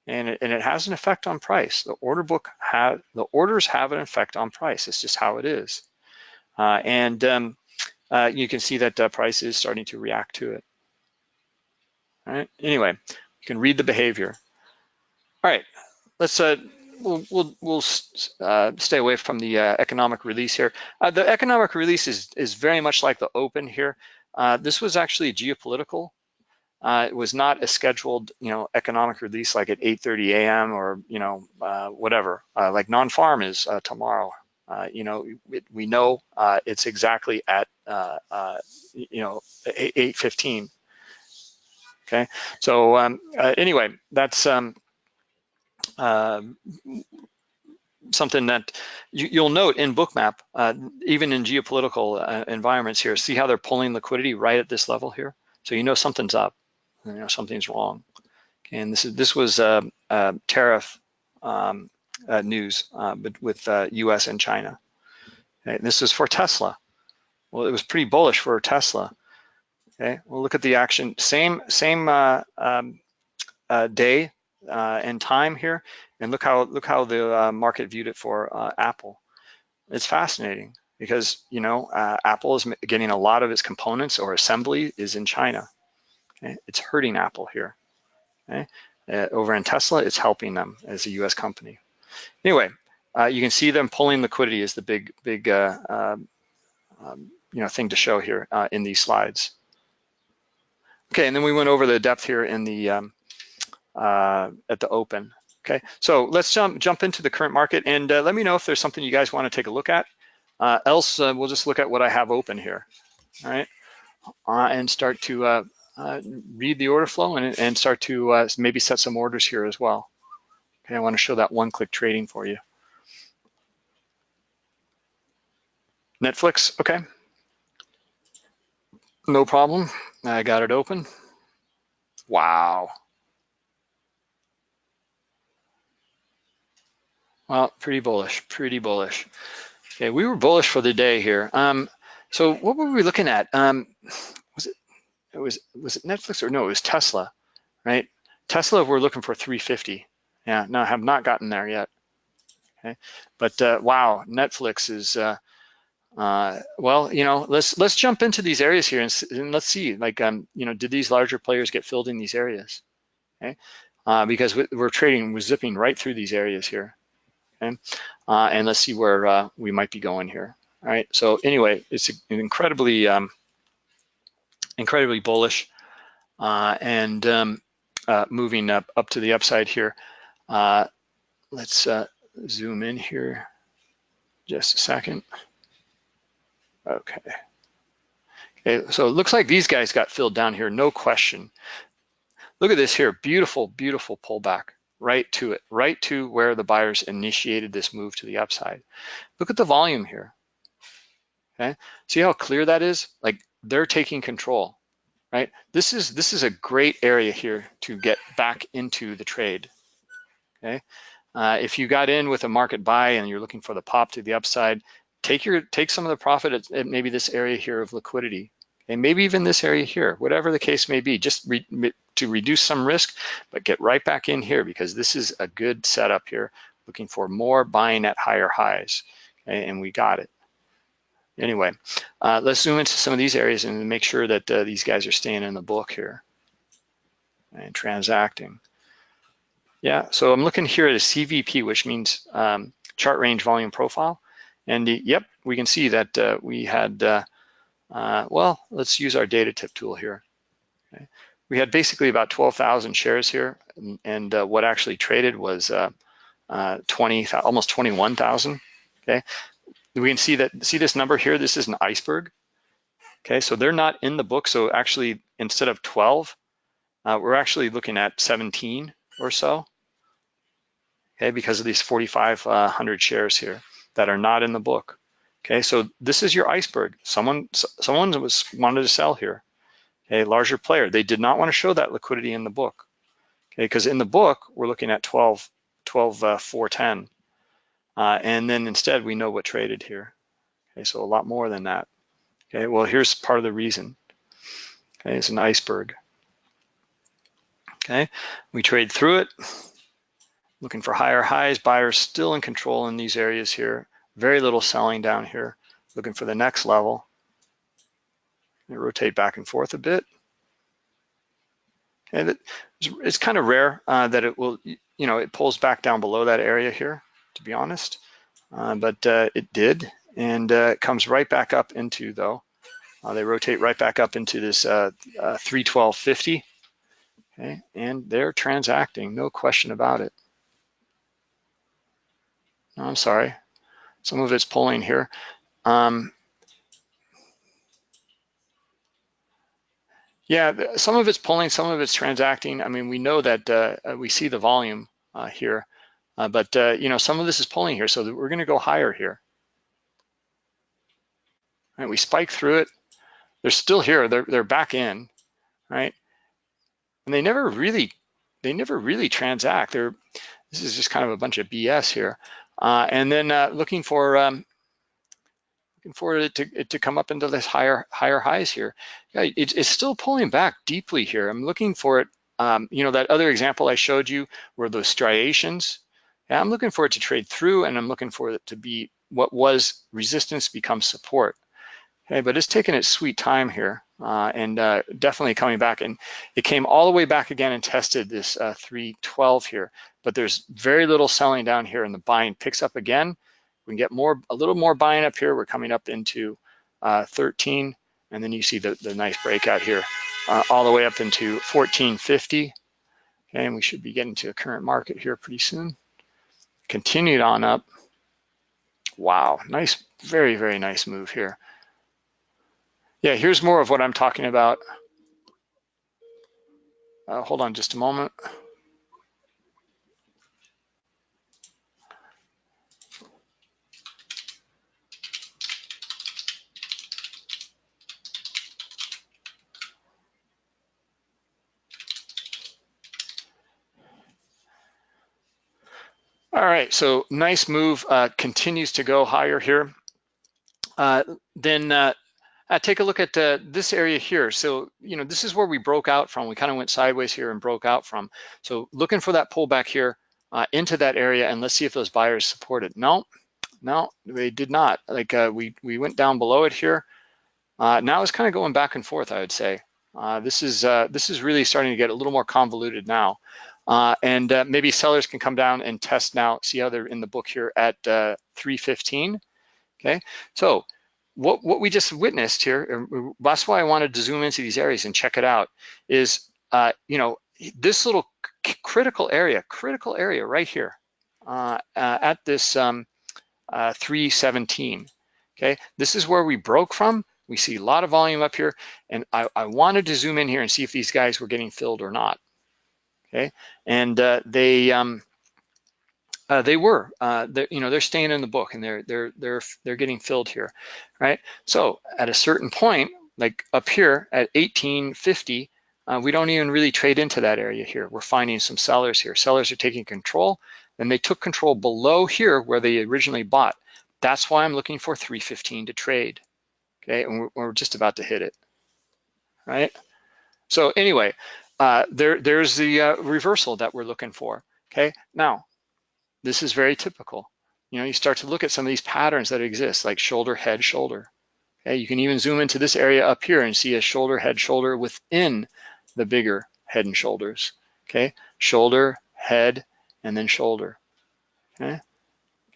and it, and it has an effect on price. The order book have the orders have an effect on price. It's just how it is, uh, and um, uh, you can see that uh, price is starting to react to it. All right. Anyway, you can read the behavior. All right. Let's uh, we'll we'll, we'll uh, stay away from the uh, economic release here. Uh, the economic release is is very much like the open here. Uh, this was actually geopolitical. Uh, it was not a scheduled, you know, economic release like at 8:30 a.m. or you know uh, whatever. like non-farm is tomorrow. you know, it, we know it's exactly at you know 8:15. Okay, so um, anyway, that's um, uh, something that you, will note in Bookmap, uh, even in geopolitical uh, environments here, see how they're pulling liquidity right at this level here? So you know something's up, you know something's wrong. Okay, and this is this was uh, uh, tariff um, uh, news but with US and China. Okay, this is for Tesla. Well, it was pretty bullish for Tesla. Okay, well look at the action, same same um, day uh, and time here, and look how look how the uh, market viewed it for uh, Apple. It's fascinating because you know uh, Apple is getting a lot of its components or assembly is in China. Okay? It's hurting Apple here. Okay? Uh, over in Tesla, it's helping them as a U.S. company. Anyway, uh, you can see them pulling liquidity is the big big um, um, you know thing to show here in these slides. Okay, and then we went over the depth here in the um, uh, at the open. Okay, so let's jump jump into the current market and uh, let me know if there's something you guys want to take a look at. Uh, else, uh, we'll just look at what I have open here. All right, uh, and start to uh, read the order flow and, and start to maybe set some orders here as well. Okay, I want to show that one-click trading for you. Netflix, okay. No problem, I got it open. Wow, Well, pretty bullish, pretty bullish. Okay, we were bullish for the day here. Um, so what were we looking at? Um, was it, it was was it Netflix or no? It was Tesla, right? Tesla, we're looking for 350. Yeah, no, I have not gotten there yet. Okay, but uh, wow, Netflix is. Uh, uh, well, you know, let's let's jump into these areas here and, and, let's see, like, um, you know, did these larger players get filled in these areas? Okay, uh, because we're trading, we're zipping right through these areas here okay? Uh, and let's see where uh, we might be going here. All right, so anyway, it's incredibly, um, incredibly bullish uh, and um, uh, moving up, up to the upside here. Uh, let's uh, zoom in here just a second. Okay. Okay, so it looks like these guys got filled down here, no question. Look at this here, beautiful, beautiful pullback right to it, right to where the buyers initiated this move to the upside. Look at the volume here, okay? See how clear that is? Like they're taking control, right? This is, this is a great area here to get back into the trade, okay? Uh, if you got in with a market buy and you're looking for the pop to the upside, take your take some of the profit at, at maybe this area here of liquidity, and maybe even this area here, whatever the case may be, just re to reduce some risk, but get right back in here because this is a good setup here looking for more buying at higher highs, and we got it. Anyway, uh, let's zoom into some of these areas and make sure that uh, these guys are staying in the book here and transacting. Yeah, so I'm looking here at a CVP, which means um, chart range volume profile. And yep, we can see that uh, we had, uh, uh, well, let's use our data tip tool here. Okay. We had basically about 12,000 shares here, and, and uh, what actually traded was uh, uh, 20, almost 21,000. Okay, we can see that, see this number here, this is an iceberg. Okay, so they're not in the book. So actually, instead of 12, we're actually looking at 17 or so okay, because of these 4,500 shares here that are not in the book. Okay, so this is your iceberg. Someone, someone was wanted to sell here. A larger player. They did not want to show that liquidity in the book. Okay, because in the book we're looking at 12, 12, uh, 410, uh, and then instead we know what traded here. Okay, so a lot more than that. Okay, well here's part of the reason. Okay, it's an iceberg. Okay, we trade through it looking for higher highs, buyers still in control in these areas here. Very little selling down here, looking for the next level. rotate back and forth a bit. And it, it's kind of rare uh, that it will, you know, it pulls back down below that area here, to be honest. Uh, but uh, it did, and uh, it comes right back up into, though, uh, they rotate right back up into this uh, 312.50, okay? And they're transacting, no question about it. I'm sorry, some of it's pulling here. Um, yeah, some of it's pulling, some of it's transacting. I mean, we know that uh, uh we see the volume uh, here, uh, but uh, you know, some of this is pulling here, so we're gonna go higher here. Right, we spike through it. They're still here, they're, they're back in, right? And they never really, they never really transact. They're, this is just kind of a bunch of BS here. Uh, and then uh, looking for um, looking for it to, to come up into this higher higher highs here. Yeah, it, it's still pulling back deeply here. I'm looking for it. Um, you know, that other example I showed you were those striations. Yeah, I'm looking for it to trade through and I'm looking for it to be what was resistance becomes support. Okay, but it's taking its sweet time here uh, and uh, definitely coming back. And it came all the way back again and tested this uh, 312 here, but there's very little selling down here and the buying picks up again. We can get more, a little more buying up here. We're coming up into uh, 13 and then you see the, the nice breakout here uh, all the way up into 1450. Okay, and we should be getting to a current market here pretty soon. Continued on up. Wow, nice, very, very nice move here. Yeah, here's more of what I'm talking about. Uh, hold on just a moment. All right, so nice move, uh, continues to go higher here. Uh, then uh, take a look at uh, this area here. So, you know, this is where we broke out from. We kind of went sideways here and broke out from. So looking for that pullback here uh, into that area and let's see if those buyers support it. No, no, they did not. Like uh, we, we went down below it here. Uh, now it's kind of going back and forth, I would say. Uh, this is this is really starting to get a little more convoluted now. and maybe sellers can come down and test now, see how they're in the book here at 315. Okay, so what, what we just witnessed here, that's why I wanted to zoom into these areas and check it out, is, uh, you know, this little critical area, critical area right here uh, uh, at this um, uh, 317, okay? This is where we broke from. We see a lot of volume up here, and I, I wanted to zoom in here and see if these guys were getting filled or not, okay? And uh, they, um, uh, they were, uh, you know, they're staying in the book and they're they're they're they're getting filled here, right? So at a certain point, like up here at 1850, uh, we don't even really trade into that area here. We're finding some sellers here. Sellers are taking control, and they took control below here where they originally bought. That's why I'm looking for 315 to trade. Okay, and we're, we're just about to hit it, right? So anyway, uh, there there's the uh, reversal that we're looking for. Okay, now this is very typical. You know, you start to look at some of these patterns that exist, like shoulder, head, shoulder. Okay, you can even zoom into this area up here and see a shoulder, head, shoulder within the bigger head and shoulders. Okay, shoulder, head, and then shoulder. Okay,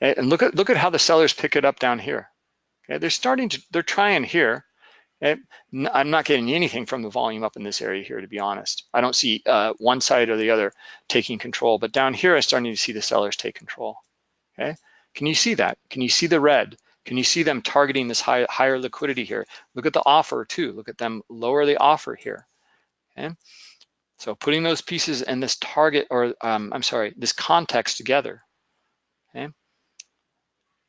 okay? and look at look at how the sellers pick it up down here. Okay, they're starting to they're trying here. Okay? I'm not getting anything from the volume up in this area here, to be honest. I don't see uh, one side or the other taking control, but down here I'm starting to see the sellers take control. Okay, can you see that? Can you see the red? Can you see them targeting this high, higher liquidity here? Look at the offer too. Look at them lower the offer here. Okay, so putting those pieces and this target, or um, I'm sorry, this context together.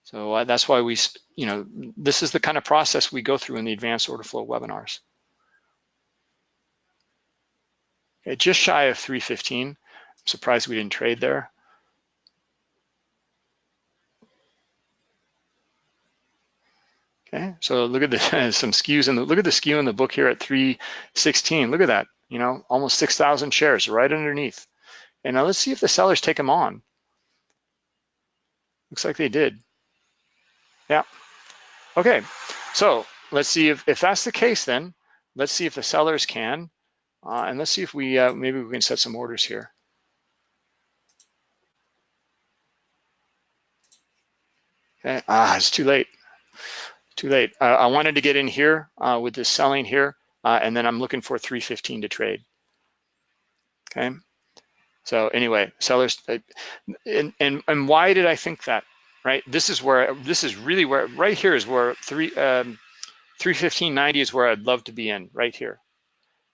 So uh, that's why we, you know, this is the kind of process we go through in the advanced order flow webinars. Okay, just shy of 315. I'm surprised we didn't trade there. Okay, so look at the, some skews in the, look at the skew in the book here at 316. Look at that, you know, almost 6,000 shares right underneath. And now let's see if the sellers take them on. Looks like they did. Yeah. Okay, so let's see if, if that's the case then, let's see if the sellers can, uh, and let's see if we, uh, maybe we can set some orders here. Okay, ah, it's too late, too late. Uh, I wanted to get in here uh, with this selling here, uh, and then I'm looking for 315 to trade. Okay, so anyway, sellers, uh, and, and, and why did I think that? Right? This is where, this is really where, right here is where three, um, 315.90 is where I'd love to be in, right here,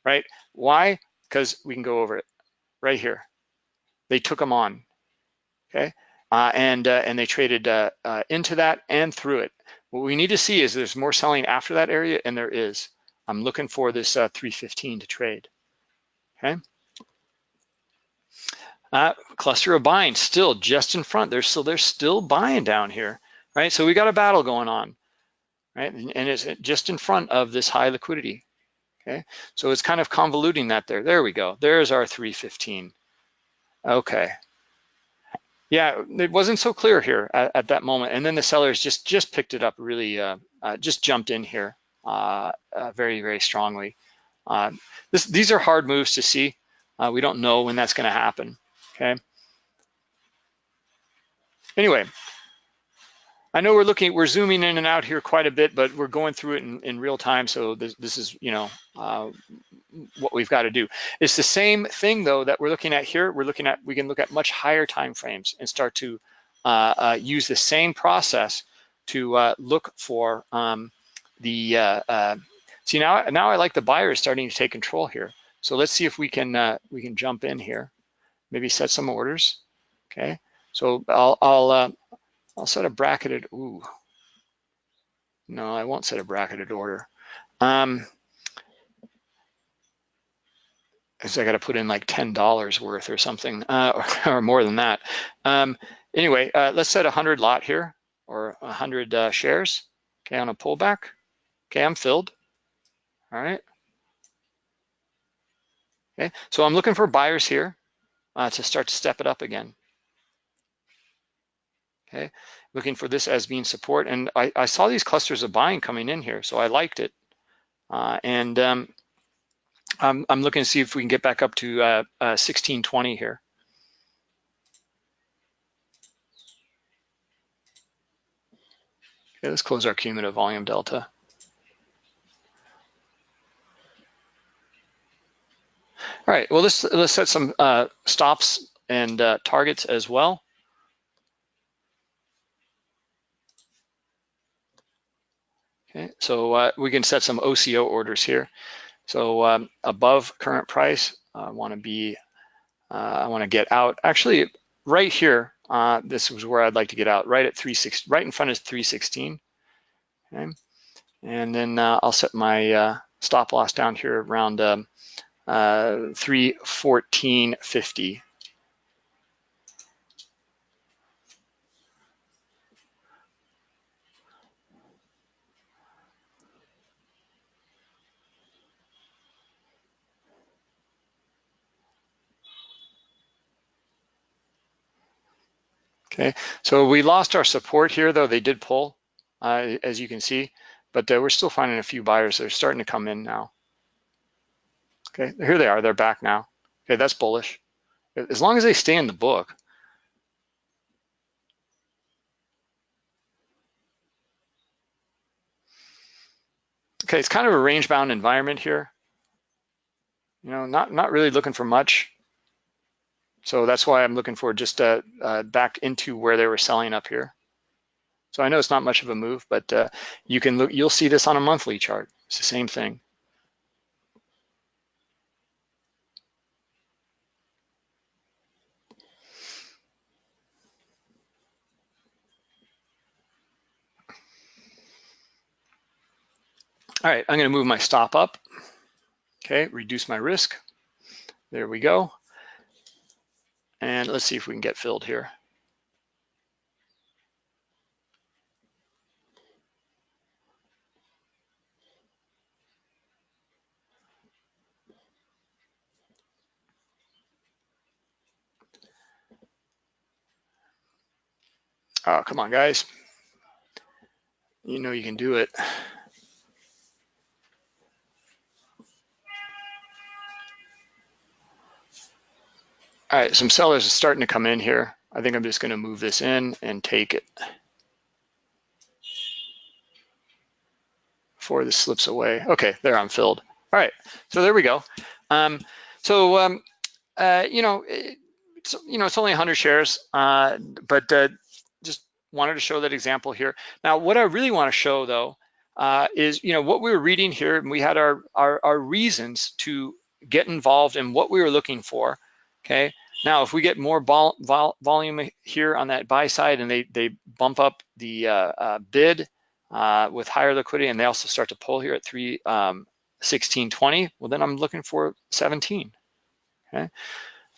right? Why? Because we can go over it right here. They took them on, okay? Uh, and, uh, and they traded uh, uh into that and through it. What we need to see is there's more selling after that area, and there is. I'm looking for this uh, 315 to trade, okay? Uh, cluster of buying still just in front. They're still they're still buying down here, right? So we got a battle going on, right? And it's just in front of this high liquidity. Okay, so it's kind of convoluting that there. There we go. There's our 315. Okay. Yeah, it wasn't so clear here at, at that moment. And then the sellers just just picked it up really, uh, uh, just jumped in here uh, uh very, very strongly. Uh, this, these are hard moves to see. Uh, we don't know when that's gonna happen okay? Anyway, I know we're looking, we're zooming in and out here quite a bit, but we're going through it in, in real time. So this, this is, you know, uh, what we've got to do. It's the same thing though that we're looking at here. We're looking at, we can look at much higher time frames and start to uh, uh, use the same process to uh, look for um, the, uh, uh, see now, now I like the buyer is starting to take control here. So let's see if we can, we can jump in here maybe set some orders. Okay, so I'll I'll uh, I'll set a bracketed. Ooh, no, I won't set a bracketed order. Um, so I got to put in like ten dollars worth or something, uh, or, or, more than that. Um, anyway, uh, let's set a hundred lot here or a hundred uh, shares. Okay, on a pullback. Okay, I'm filled. All right. Okay, so I'm looking for buyers here uh, to start to step it up again. Okay, looking for this as being support. And I, I saw these clusters of buying coming in here, so I liked it. Uh, and um, I'm, I'm, looking to see if we can get back up to uh, 1620 uh, here. Okay, let's close our cumulative volume delta. All right, well, let's, let's set some uh, stops and uh, targets as well. Okay, so uh, we can set some OCO orders here. So um, above current price, I want to be, uh, I want to get out. Actually, right here, uh, this was where I'd like to get out, right at 360, right in front of 316. Okay, and then uh, I'll set my stop loss down here around um, uh, 314.50. Okay, so we lost our support here, though they did pull, uh, as you can see, but uh, we're still finding a few buyers that are starting to come in now. Okay, here they are, they're back now. Okay, that's bullish. As long as they stay in the book. Okay, it's kind of a range bound environment here. You know, not, not really looking for much. So that's why I'm looking for just uh, uh, back into where they were selling up here. So I know it's not much of a move, but uh, you can look, you'll see this on a monthly chart. It's the same thing. All right, I'm gonna move my stop up. Okay, reduce my risk. There we go. And let's see if we can get filled here. Oh, come on, guys. You know you can do it. All right, some sellers are starting to come in here. I think I'm just gonna move this in and take it before this slips away. Okay, there I'm filled. All right, so there we go. Um, so, um, uh, you know, it's, you know, it's only 100 shares, uh, but uh, just wanted to show that example here. Now, what I really want to show though, uh, is, you know, what we were reading here, and we had our, our, our reasons to get involved in what we were looking for, okay? Now, if we get more vol vol volume here on that buy side and they, they bump up the uh, uh, bid uh, with higher liquidity and they also start to pull here at 3, um, 1620, well, then I'm looking for 17, okay?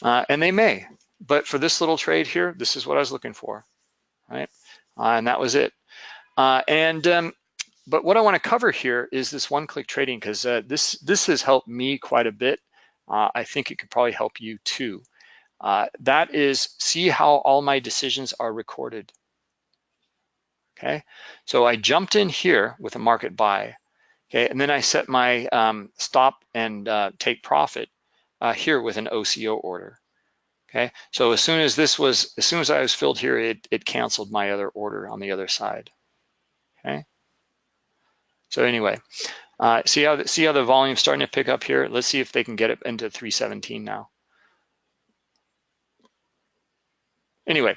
Uh, and they may, but for this little trade here, this is what I was looking for, right? Uh, and that was it. Uh, and um, but what I want to cover here is this one-click trading because this this has helped me quite a bit. I think it could probably help you too. Uh, that is, see how all my decisions are recorded. Okay, so I jumped in here with a market buy, okay, and then I set my um, stop and uh, take profit uh, here with an OCO order. Okay, so as soon as this was, as soon as I was filled here, it, it canceled my other order on the other side. Okay, so anyway, uh, see how see how the volume's starting to pick up here. Let's see if they can get it into 317 now. Anyway,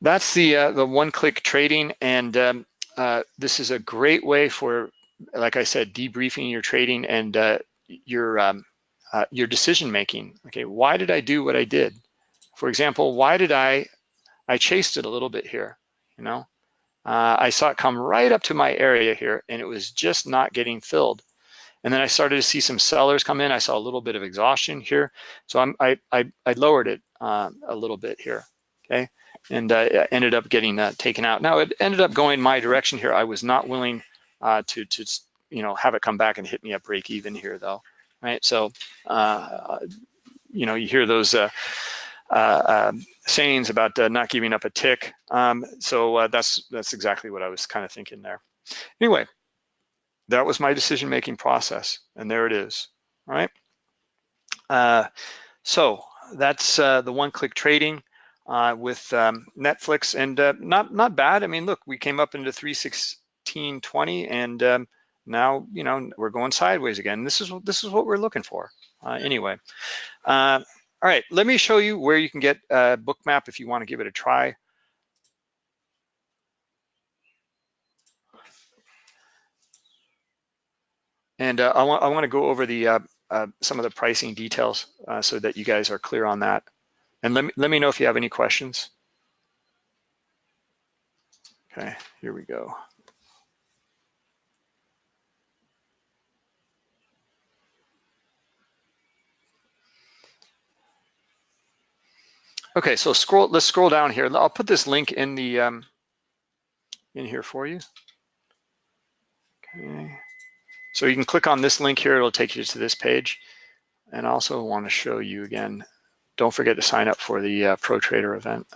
that's the uh, the one-click trading, and um, uh, this is a great way for, like I said, debriefing your trading and uh, your um, uh, your decision making. Okay, why did I do what I did? For example, why did I I chased it a little bit here? You know, uh, I saw it come right up to my area here, and it was just not getting filled. And then I started to see some sellers come in. I saw a little bit of exhaustion here. So I'm, I, I, I lowered it uh, a little bit here, okay? And uh, ended up getting taken out. Now it ended up going my direction here. I was not willing uh, to, to, you know, have it come back and hit me at break even here though, right? So, uh, you know, you hear those uh, uh, um, sayings about not giving up a tick. Um, so that's, that's exactly what I was kind of thinking there. Anyway, that was my decision-making process, and there it is, all right? Uh, so that's uh, the one-click trading uh, with um, Netflix, and uh, not not bad. I mean, look, we came up into 316.20, and um, now you know we're going sideways again. This is this is what we're looking for. Uh, anyway, uh, all right. Let me show you where you can get Bookmap if you want to give it a try. And uh, I want I want to go over the uh, uh, some of the pricing details uh, so that you guys are clear on that. And let me let me know if you have any questions. Okay, here we go. Okay, so scroll. Let's scroll down here. I'll put this link in the um, in here for you. Okay. So you can click on this link here, it'll take you to this page. And I also want to show you again don't forget to sign up for the uh, Pro Trader event.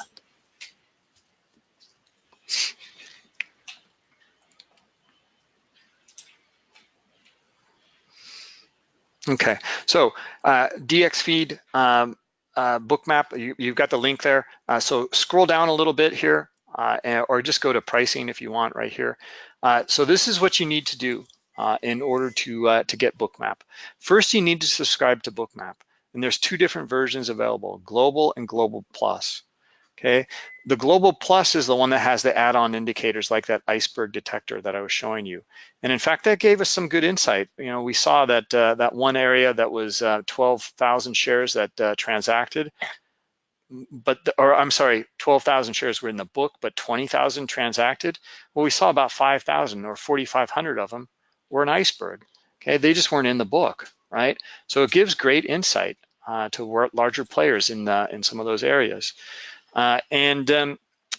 Okay, so uh, DXFeed um, uh, bookmap, you, have got the link there. Uh, so scroll down a little bit here uh, or just go to pricing if you want right here. Uh, so this is what you need to do uh, in order to, to get bookmap. First, you need to subscribe to bookmap. And there's two different versions available, Global and Global Plus. Okay, the Global Plus is the one that has the add-on indicators like that iceberg detector that I was showing you. And in fact, that gave us some good insight. You know, we saw that uh, that one area that was uh, 12,000 shares that uh, transacted, but, the, or I'm sorry, 12,000 shares were in the book, but 20,000 transacted. Well, we saw about 5,000 or 4,500 of them were an iceberg. Okay, they just weren't in the book, right? So it gives great insight uh, to larger players in, the, in some of those areas. Uh, and um,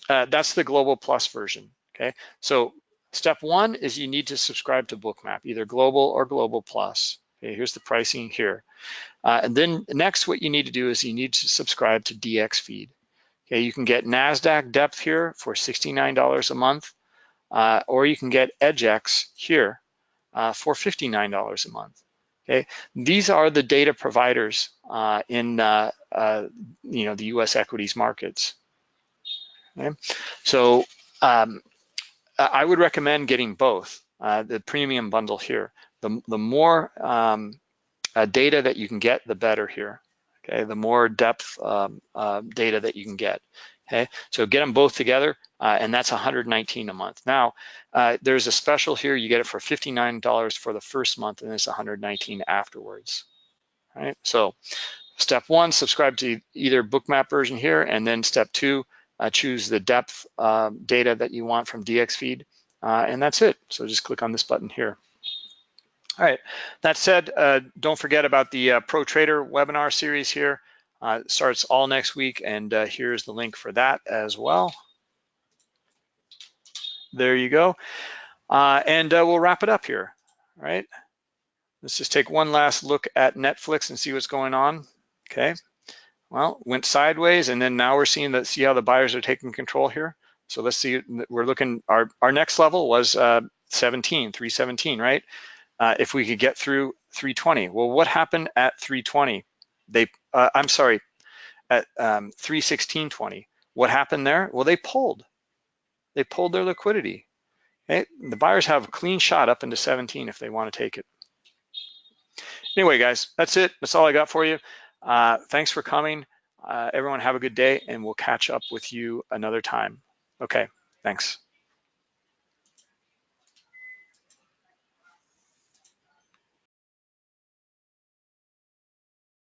uh, that's the Global Plus version, okay? So step one is you need to subscribe to Bookmap, either Global or Global Plus. Okay, here's the pricing here. Uh, and then next, what you need to do is you need to subscribe to DX Feed. Okay, you can get NASDAQ depth here for $69 a month, uh, or you can get EDGX here uh, for $59 a month. Okay, these are the data providers uh, in uh, uh, you know the U.S. equities markets. Okay, so um, I would recommend getting both uh, the premium bundle here. The the more um, data that you can get, the better here. Okay, the more depth um, data that you can get. Okay, so get them both together, uh, and that's 119 a month. Now, uh, there's a special here. You get it for $59 for the first month, and it's 119 afterwards. Right. So, step one, subscribe to either Bookmap version here, and then step two, uh, choose the depth uh, data that you want from DXFeed, uh, and that's it. So just click on this button here. All right, that said, uh, don't forget about the uh, Pro Trader webinar series here. Uh, it starts all next week, and uh, here's the link for that as well. There you go. Uh, and uh, we'll wrap it up here, right? Let's just take one last look at Netflix and see what's going on, okay? Well, went sideways, and then now we're seeing that, see how the buyers are taking control here? So let's see, we're looking, our, our next level was 17, 317, right? uh, if we could get through 320. Well, what happened at 320? They, uh, I'm sorry, at um, 316.20. What happened there? Well, they pulled. They pulled their liquidity. Okay? The buyers have a clean shot up into 17 if they want to take it. Anyway, guys, that's it. That's all I got for you. Uh, thanks for coming. Uh, everyone have a good day and we'll catch up with you another time. Okay, thanks.